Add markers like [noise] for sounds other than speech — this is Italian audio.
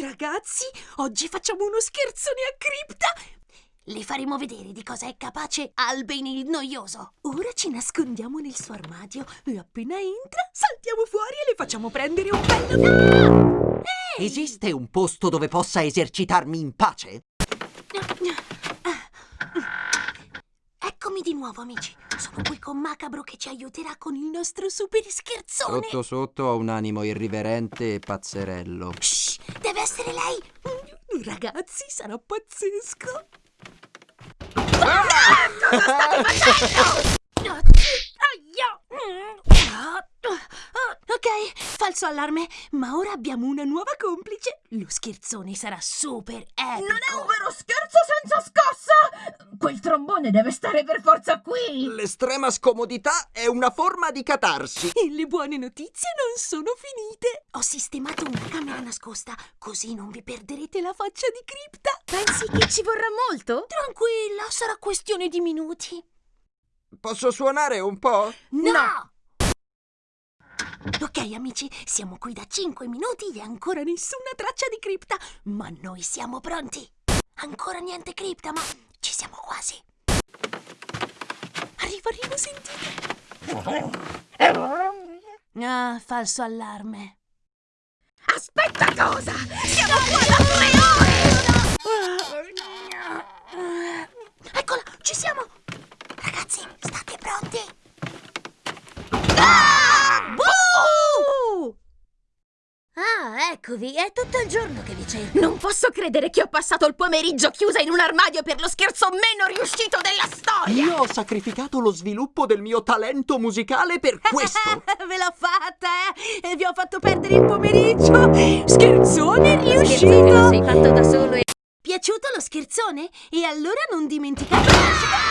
Ragazzi, oggi facciamo uno scherzone a cripta! Le faremo vedere di cosa è capace Albany il noioso. Ora ci nascondiamo nel suo armadio e appena entra saltiamo fuori e le facciamo prendere un bello... Ehi! Esiste un posto dove possa esercitarmi in pace? Eccomi di nuovo, amici. Sono qui con Macabro che ci aiuterà con il nostro super scherzone. Sotto sotto ho un animo irriverente e pazzerello. Shh, essere lei. Ragazzi, sarà pazzesco. Ah! Cosa state facendo? Aia! Ok, falso allarme, ma ora abbiamo una nuova complice. Lo scherzone sarà super epico. Non è un vero scherzo senza scossa! Quel trombone deve stare per forza qui! L'estrema scomodità è una forma di catarsi. E le buone notizie non sono finite. Ho sistemato una camera nascosta, così non vi perderete la faccia di cripta. Pensi che ci vorrà molto? Tranquilla, sarà questione di minuti. Posso suonare un po'? No! Ok, amici, siamo qui da 5 minuti e ancora nessuna traccia di cripta. Ma noi siamo pronti. Ancora niente cripta, ma ci siamo quasi. Arriva, arriva, sentite. Ah, falso allarme. Aspetta cosa! Siamo qua da tre ore! Eccola, ci siamo! Ragazzi, state pronti? Ah, eccovi, è tutto il giorno che vi cerco. Non posso credere che ho passato il pomeriggio chiusa in un armadio per lo scherzo meno riuscito della storia! Io ho sacrificato lo sviluppo del mio talento musicale per [laughs] questo. Ve l'ho fatta, eh? E vi ho fatto perdere il pomeriggio! Scherzone riuscito! Scherzo che lo sei fatto da solo e... Piaciuto lo scherzone? E allora non dimenticate...